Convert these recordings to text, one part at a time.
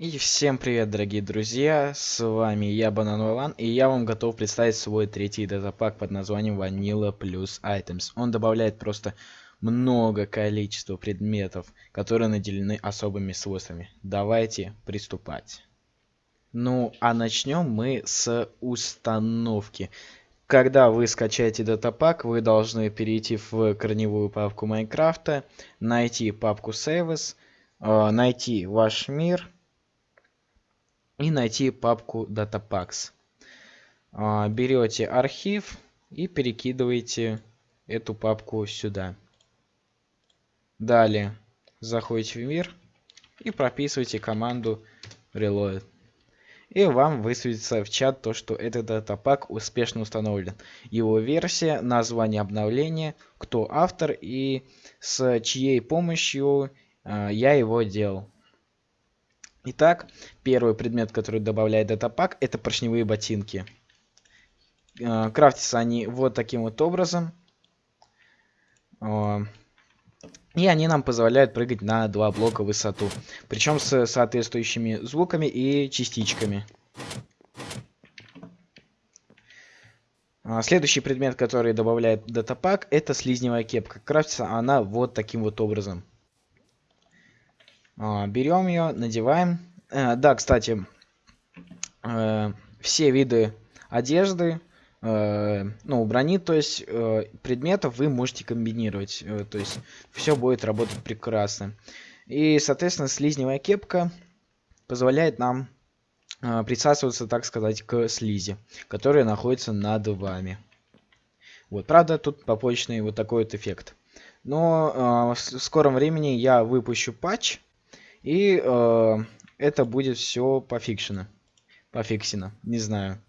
И всем привет, дорогие друзья, с вами я, Банан Валан, и я вам готов представить свой третий датапак под названием Vanilla Plus Items. Он добавляет просто много количества предметов, которые наделены особыми свойствами. Давайте приступать. Ну, а начнем мы с установки. Когда вы скачаете датапак, вы должны перейти в корневую папку Майнкрафта, найти папку Saves, э, найти ваш мир, и найти папку Datapacks. А, берете архив и перекидываете эту папку сюда. Далее заходите в мир и прописываете команду reload. И вам высветится в чат то, что этот датапак успешно установлен. Его версия, название обновления, кто автор и с чьей помощью э, я его делал. Итак, первый предмет, который добавляет датапак, это поршневые ботинки. Э, крафтятся они вот таким вот образом. Э, и они нам позволяют прыгать на два блока в высоту. Причем с соответствующими звуками и частичками. Э, следующий предмет, который добавляет датапак, это слизневая кепка. Крафтится она вот таким вот образом. А, берем ее, надеваем. Э, да, кстати, э, все виды одежды, э, ну, брони, то есть предметов вы можете комбинировать. То есть все будет работать прекрасно. И, соответственно, слизневая кепка позволяет нам присасываться, так сказать, к слизи, которая находится над вами. Вот, правда, тут побочный вот такой вот эффект. Но э, в скором времени я выпущу патч, и э, это будет все пофикшено. Пофиксено. Не знаю,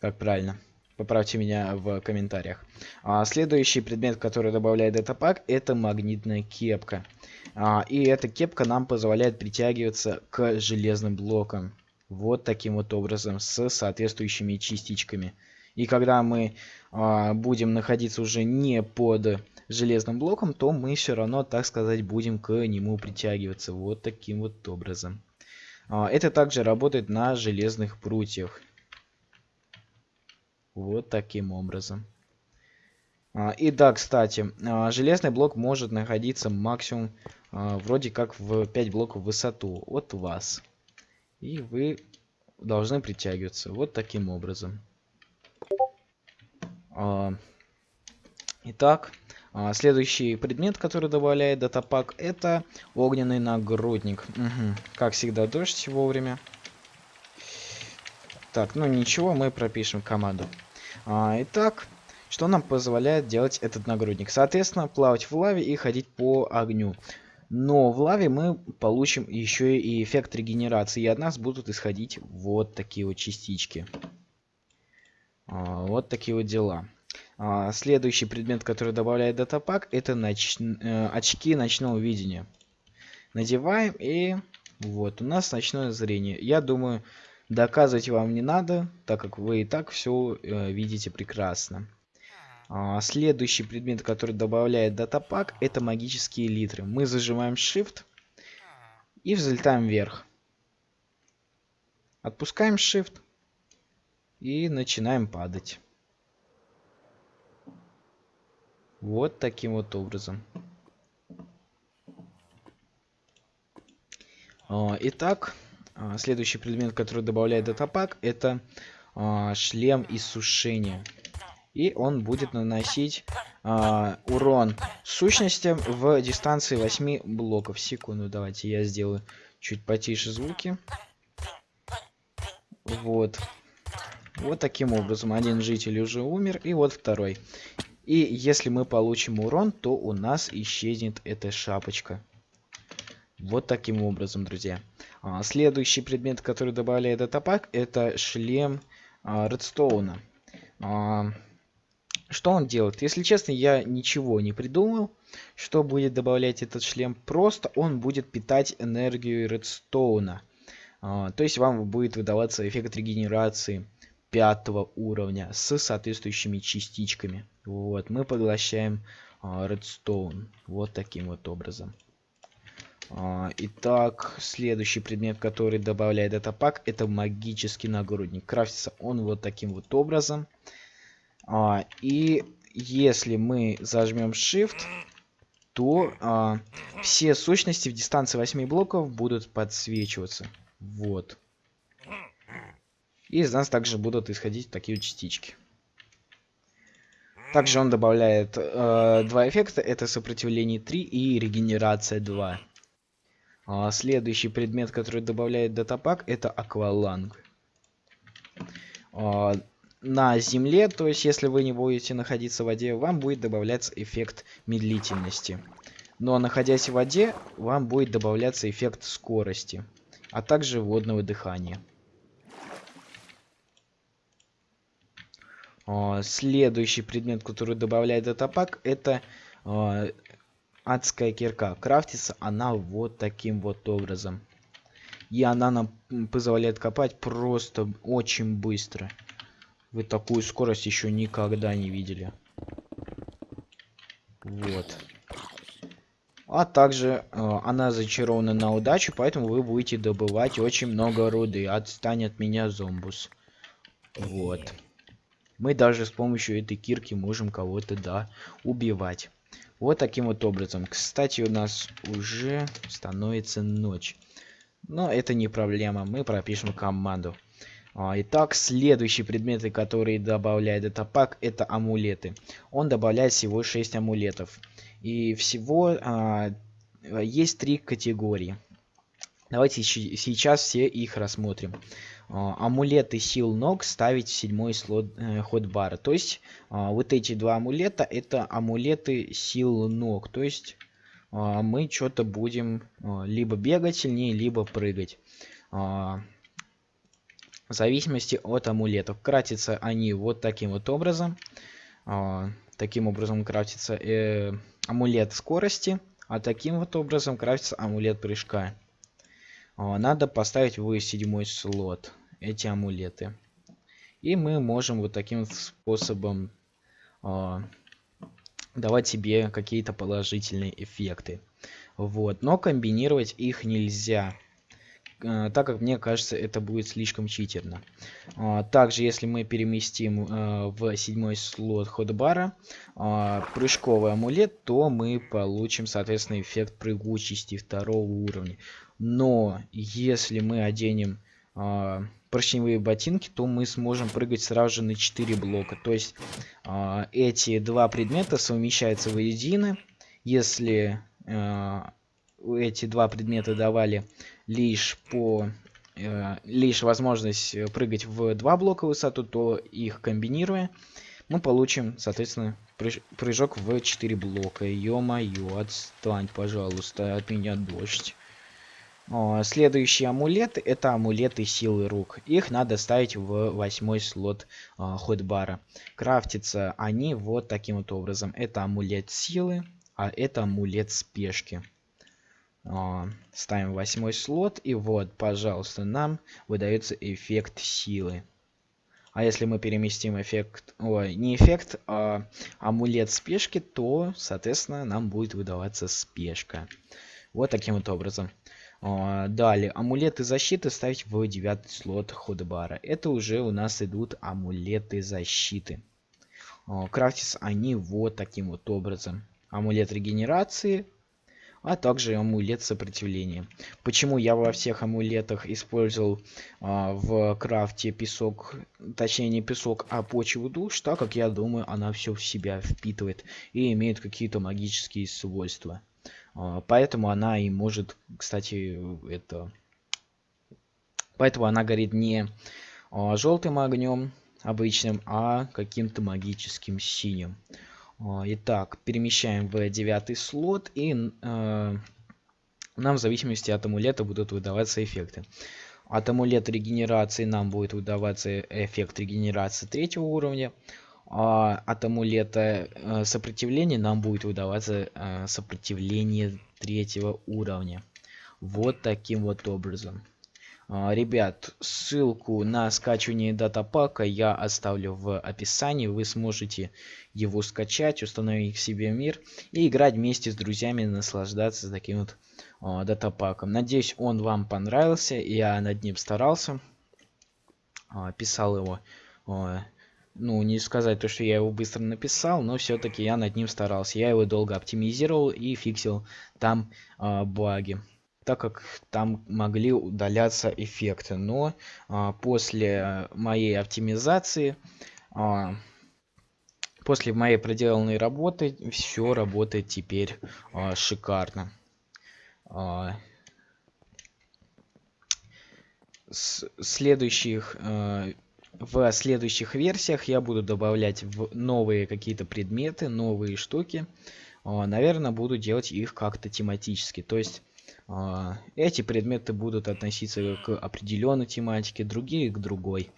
как правильно. Поправьте меня в комментариях. А, следующий предмет, который добавляет датапак, это магнитная кепка. А, и эта кепка нам позволяет притягиваться к железным блокам. Вот таким вот образом, с соответствующими частичками. И когда мы а, будем находиться уже не под железным блоком, то мы все равно, так сказать, будем к нему притягиваться вот таким вот образом. А, это также работает на железных прутьях. Вот таким образом. А, и да, кстати, а, железный блок может находиться максимум вроде как в 5 блоков в высоту от вас. И вы должны притягиваться вот таким образом. Итак, а, следующий предмет, который добавляет датапак, это огненный нагрудник. Угу. Как всегда, дождь вовремя. Так, ну ничего, мы пропишем команду. А, итак, что нам позволяет делать этот нагрудник? Соответственно, плавать в лаве и ходить по огню. Но в лаве мы получим еще и эффект регенерации. И от нас будут исходить вот такие вот частички. А, вот такие вот дела. А, следующий предмет, который добавляет датапак, это ноч... э, очки ночного видения. Надеваем и вот у нас ночное зрение. Я думаю, доказывать вам не надо, так как вы и так все э, видите прекрасно. А, следующий предмет, который добавляет датапак, это магические литры. Мы зажимаем Shift и взлетаем вверх. Отпускаем Shift и начинаем падать. Вот таким вот образом. А, итак, а, следующий предмет, который добавляет датапак, это а, шлем иссушения. И он будет наносить урон сущностям в дистанции 8 блоков. Секунду, давайте я сделаю чуть потише звуки. Вот. Вот таким образом. Один житель уже умер, и вот второй. И если мы получим урон, то у нас исчезнет эта шапочка. Вот таким образом, друзья. А, следующий предмет, который добавляет датапак, это шлем а, редстоуна. А, что он делает? Если честно, я ничего не придумал, что будет добавлять этот шлем. Просто он будет питать энергию редстоуна. А, то есть вам будет выдаваться эффект регенерации пятого уровня с соответствующими частичками. Вот, мы поглощаем а, Redstone. Вот таким вот образом. А, итак, следующий предмет, который добавляет датапак, это магический нагрудник. Крафтится он вот таким вот образом. А, и если мы зажмем Shift, то все сущности в дистанции 8 блоков будут подсвечиваться. Вот. И из нас также будут исходить такие частички. Также он добавляет э, два эффекта. Это сопротивление 3 и регенерация 2. А следующий предмет, который добавляет датапак, это акваланг. А, на земле, то есть если вы не будете находиться в воде, вам будет добавляться эффект медлительности. Но находясь в воде, вам будет добавляться эффект скорости, а также водного дыхания. Следующий предмет, который добавляет датапак, это адская кирка. Крафтится она вот таким вот образом. И она нам позволяет копать просто очень быстро. Вы такую скорость еще никогда не видели. Вот. А также э, она зачарована на удачу, поэтому вы будете добывать очень много руды. Отстань от меня, зомбус. Вот. Мы даже с помощью этой кирки можем кого-то, да, убивать. Вот таким вот образом. Кстати, у нас уже становится ночь. Но это не проблема, мы пропишем команду. А, итак, следующие предметы, которые добавляет этот пак, это амулеты. Он добавляет всего 6 амулетов. И всего а, есть три категории. Давайте сейчас все их рассмотрим. А, амулеты сил ног ставить в седьмой слот э, ходбара. То есть а, вот эти два амулета это амулеты сил ног. То есть а, мы что-то будем либо бегать сильнее, либо прыгать. В зависимости от амулетов. Кратятся они вот таким вот образом. Таким образом крафтится э, амулет скорости, а таким вот образом крафтится амулет прыжка. А, надо поставить в седьмой слот эти амулеты. И мы можем вот таким способом э, давать себе какие-то положительные эффекты. Вот. Но комбинировать их нельзя. Э, так как мне кажется, это будет слишком читерно. Э, также, если мы переместим э, в седьмой слот ходбара э, прыжковый амулет, то мы получим, соответственно, эффект прыгучести второго уровня. Но если мы оденем э, поршневые ботинки, то мы сможем прыгать сразу же на 4 блока. То есть эти два предмета совмещаются воедино. Если э, эти два предмета давали лишь по э, лишь возможность прыгать в два блока высоту, то их комбинируя, мы получим, соответственно, прыжок в 4 блока. Ё-моё, отстань, пожалуйста, от меня дождь. Следующие амулеты это амулеты силы рук. Их надо ставить в восьмой слот а, ходбара. Крафтятся они вот таким вот образом. Это амулет силы, а это амулет спешки. А, ставим восьмой слот и вот, пожалуйста, нам выдается эффект силы. А если мы переместим эффект, ой, не эффект, а амулет спешки, то, соответственно, нам будет выдаваться спешка. Вот таким вот образом. А, далее, амулеты защиты ставить в девятый слот ходбара. Это уже у нас идут амулеты защиты. А, крафтятся они вот таким вот образом. Амулет регенерации, а также амулет сопротивления. Почему я во всех амулетах использовал а, в крафте песок, точнее не песок, а почву душ, так как я думаю, она все в себя впитывает и имеет какие-то магические свойства. А, поэтому она и может, кстати, это... Поэтому она горит не а, желтым огнем обычным, а каким-то магическим синим. А, итак, перемещаем в девятый слот и э, нам в зависимости от амулета будут выдаваться эффекты. От амулета регенерации нам будет выдаваться эффект регенерации третьего уровня а, от амулета а, сопротивления нам будет выдаваться а, сопротивление третьего уровня. Вот таким вот образом. А, ребят, ссылку на скачивание датапака я оставлю в описании. Вы сможете его скачать, установить себе мир и играть вместе с друзьями, наслаждаться таким вот э, датапаком. Надеюсь, он вам понравился. Я над ним старался. Э, писал его. Ну, не сказать то, что я его быстро написал, но все-таки я над ним старался. Я его долго оптимизировал и фиксил там баги так как там могли удаляться эффекты. Но а, после моей оптимизации, а, после моей проделанной работы, все работает теперь а, шикарно. А, следующих а, в следующих версиях я буду добавлять в новые какие-то предметы, новые штуки. А, наверное, буду делать их как-то тематически. То есть эти предметы будут относиться к определенной тематике, другие к другой.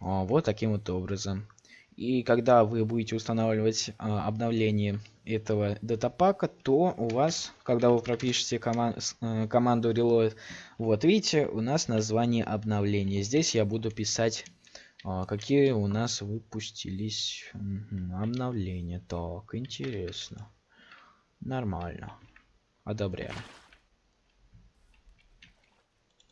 А, вот таким вот образом. И когда вы будете устанавливать а, обновление этого датапака, то у вас, когда вы пропишете коман э, команду reload, вот видите, у нас название обновления. Здесь я буду писать, какие у нас выпустились обновления. Так, интересно. Нормально. Одобряю.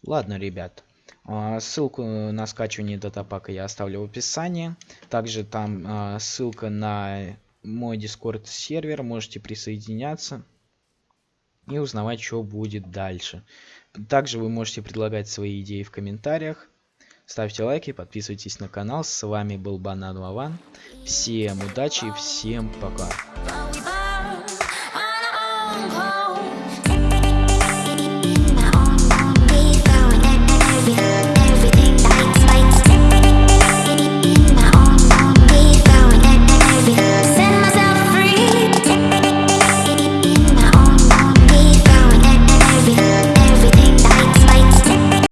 Ладно, ребят. А, ссылку на скачивание датапака я оставлю в описании. Также там а, ссылка на мой дискорд сервер. Можете присоединяться и узнавать, что будет дальше. Также вы можете предлагать свои идеи в комментариях. Ставьте лайки, подписывайтесь на канал. С вами был Банан Вован. Всем удачи, всем пока.